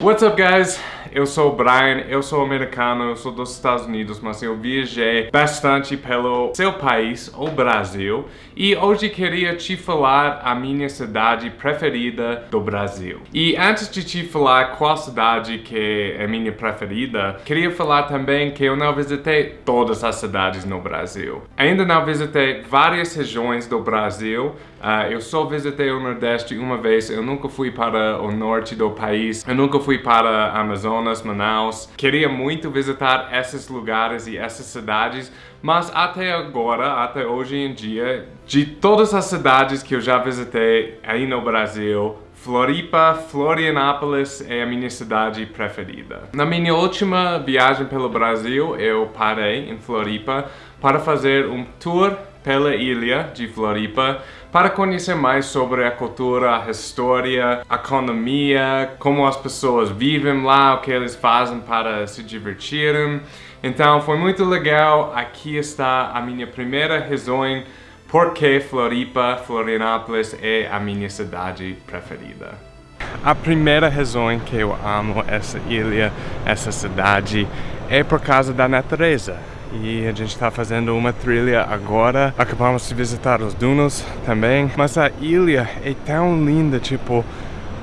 What's up guys? Eu sou o Brian, eu sou americano, eu sou dos Estados Unidos, mas eu viajei bastante pelo seu país, o Brasil, e hoje queria te falar a minha cidade preferida do Brasil. E antes de te falar qual cidade que é minha preferida, queria falar também que eu não visitei todas as cidades no Brasil. Ainda não visitei várias regiões do Brasil, uh, eu só visitei o Nordeste uma vez, eu nunca fui para o norte do país, eu nunca fui para a Amazonas, Manaus. Queria muito visitar esses lugares e essas cidades, mas até agora, até hoje em dia, de todas as cidades que eu já visitei aí no Brasil, Floripa, Florianópolis é a minha cidade preferida. Na minha última viagem pelo Brasil, eu parei em Floripa para fazer um tour pela ilha de Floripa para conhecer mais sobre a cultura, a história, a economia, como as pessoas vivem lá, o que eles fazem para se divertirem. Então foi muito legal, aqui está a minha primeira razão porque Floripa, Florianópolis é a minha cidade preferida. A primeira razão que eu amo essa ilha, essa cidade, é por causa da natureza e a gente está fazendo uma trilha agora. Acabamos de visitar os dunas também, mas a ilha é tão linda, tipo,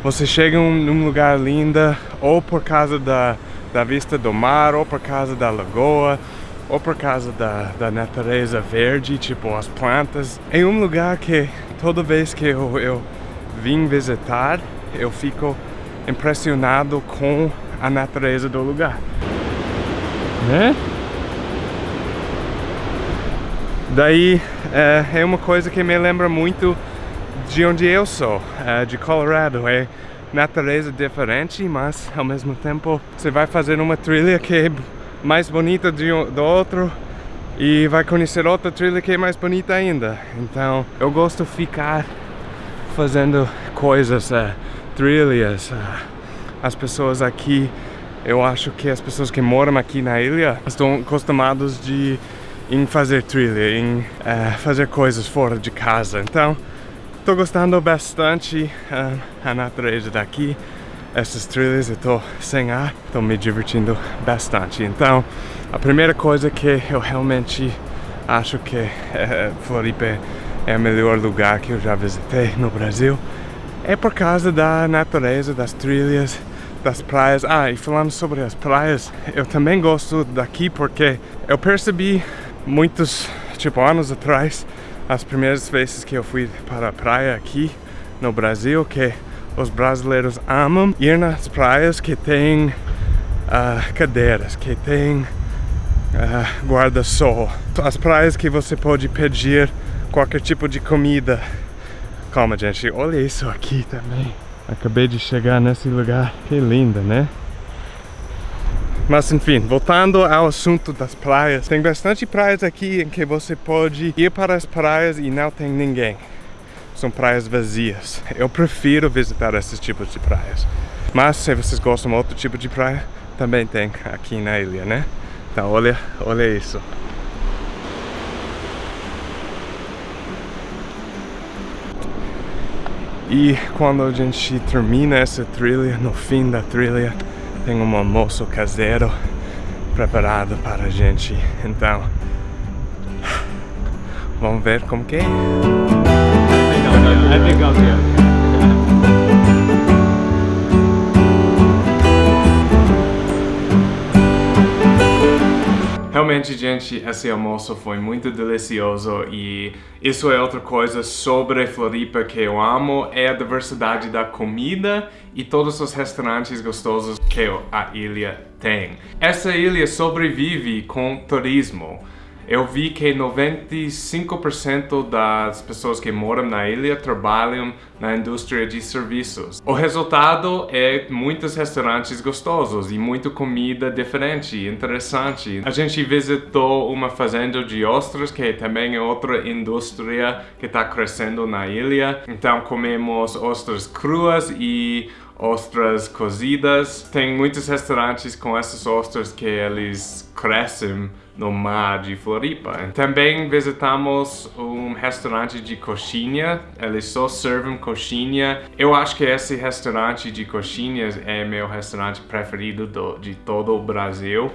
você chega num lugar linda ou por causa da, da vista do mar, ou por causa da lagoa, ou por causa da, da natureza verde, tipo as plantas. É um lugar que toda vez que eu, eu vim visitar, eu fico impressionado com a natureza do lugar. Né? Daí é, é, uma coisa que me lembra muito de onde eu sou, é, de Colorado. É natureza diferente, mas ao mesmo tempo você vai fazer uma trilha que é mais bonita de, do outro e vai conhecer outra trilha que é mais bonita ainda. Então eu gosto de ficar fazendo coisas, é, trilhas. As pessoas aqui, eu acho que as pessoas que moram aqui na ilha estão acostumados de em fazer trilha, em uh, fazer coisas fora de casa. Então, estou gostando bastante uh, a natureza daqui, essas trilhas, eu estou sem ar, estou me divertindo bastante. Então, a primeira coisa que eu realmente acho que uh, Floripa é o melhor lugar que eu já visitei no Brasil é por causa da natureza, das trilhas, das praias. Ah, e falando sobre as praias, eu também gosto daqui porque eu percebi muitos, tipo, anos atrás, as primeiras vezes que eu fui para a praia aqui no Brasil, que os brasileiros amam ir nas praias que tem uh, cadeiras, que tem uh, guarda-sol. As praias que você pode pedir qualquer tipo de comida. Calma, gente, olha isso aqui também. Acabei de chegar nesse lugar, que linda, né? Mas enfim, voltando ao assunto das praias, tem bastante praias aqui em que você pode ir para as praias e não tem ninguém. São praias vazias. Eu prefiro visitar esses tipos de praias. Mas se vocês gostam de outro tipo de praia, também tem aqui na ilha, né? Então olha, olha isso. E quando a gente termina essa trilha, no fim da trilha, tem um almoço caseiro preparado para a gente. Então, vamos ver como que é. I think I'll be Realmente, gente, esse almoço foi muito delicioso e isso é outra coisa sobre Floripa que eu amo, é a diversidade da comida e todos os restaurantes gostosos que a ilha tem. Essa ilha sobrevive com turismo eu vi que 95% das pessoas que moram na ilha trabalham na indústria de serviços. O resultado é muitos restaurantes gostosos e muita comida diferente, interessante. A gente visitou uma fazenda de ostras, que também é outra indústria que está crescendo na ilha. Então comemos ostras cruas e ostras cozidas. Tem muitos restaurantes com essas ostras que eles crescem no mar de Floripa. Também visitamos um restaurante de coxinha, eles só servem coxinha. Eu acho que esse restaurante de coxinhas é meu restaurante preferido do, de todo o Brasil.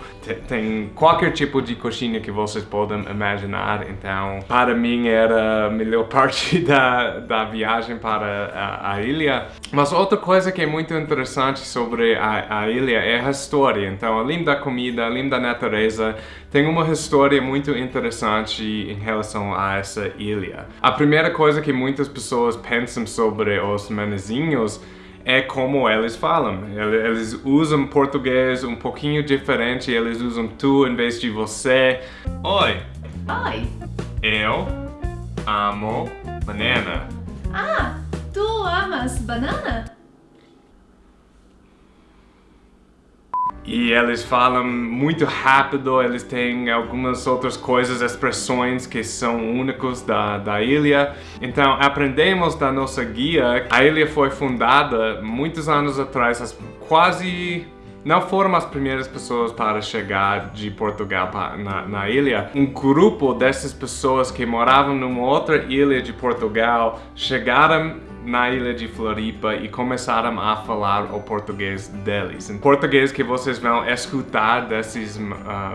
Tem qualquer tipo de coxinha que vocês podem imaginar, então para mim era a melhor parte da, da viagem para a, a ilha. Mas outra coisa que é muito interessante sobre a, a ilha é a história, então além da comida, além da natureza, tem uma história muito interessante em relação a essa ilha. A primeira coisa que muitas pessoas pensam sobre os manezinhos é como eles falam. Eles usam português um pouquinho diferente, eles usam tu em vez de você. Oi! Oi! Eu amo banana. Ah, tu amas banana? E eles falam muito rápido, eles têm algumas outras coisas, expressões que são únicos da, da ilha. Então aprendemos da nossa guia, a ilha foi fundada muitos anos atrás, quase não foram as primeiras pessoas para chegar de Portugal na, na, ilha. Um grupo dessas pessoas que moravam numa outra ilha de Portugal chegaram na ilha de Floripa e começaram a falar o português deles. O português que vocês vão escutar desses uh,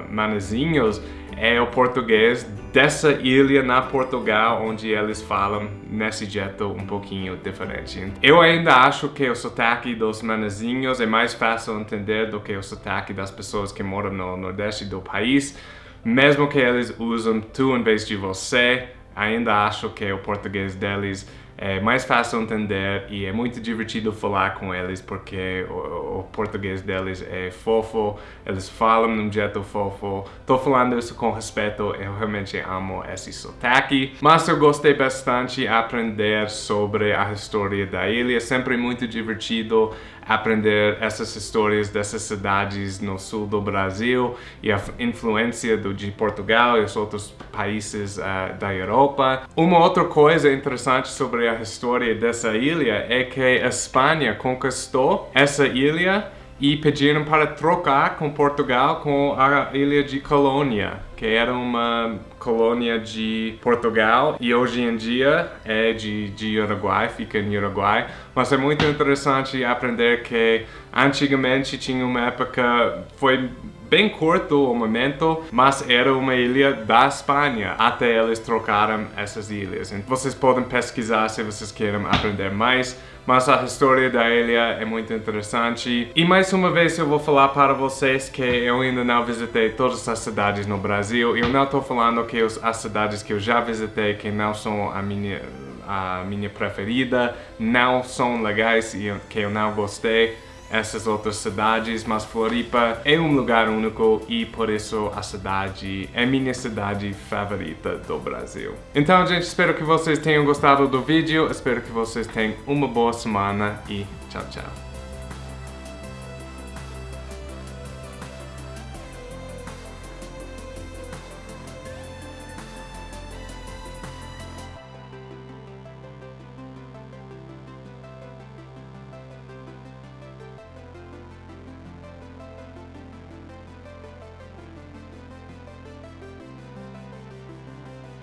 manezinhos é o português dessa ilha na Portugal, onde eles falam nesse jeito um pouquinho diferente. Eu ainda acho que o sotaque dos manezinhos é mais fácil entender do que o sotaque das pessoas que moram no nordeste do país, mesmo que eles usam tu em vez de você, ainda acho que o português deles é mais fácil entender e é muito divertido falar com eles porque o, o, português deles é fofo, eles falam num jeito fofo. Tô falando isso com respeito, eu realmente amo esse sotaque. Mas eu gostei bastante aprender sobre a história da ilha, é sempre muito divertido aprender essas histórias dessas cidades no sul do Brasil e a influência do, de Portugal e os outros países uh, da Europa. Uma outra coisa interessante sobre a história dessa ilha é que a Espanha conquistou essa ilha e pediram para trocar com Portugal com a ilha de Colônia, que era uma colônia de Portugal e hoje em dia é de, de Uruguai, fica em Uruguai. Mas é muito interessante aprender que antigamente tinha uma época, foi bem curto o momento, mas era uma ilha da Espanha, até eles trocaram essas ilhas. Então, vocês podem pesquisar se vocês querem aprender mais, mas a história da ilha é muito interessante. E mais uma vez eu vou falar para vocês que eu ainda não visitei todas as cidades no Brasil. Eu não estou falando que as cidades que eu já visitei que não são a minha a minha preferida, não são legais e que eu não gostei essas outras cidades, mas Floripa é um lugar único e por isso a cidade é minha cidade favorita do Brasil. Então, gente, espero que vocês tenham gostado do vídeo, espero que vocês tenham uma boa semana e tchau, tchau.